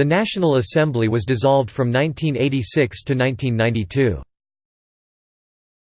The National Assembly was dissolved from 1986 to 1992.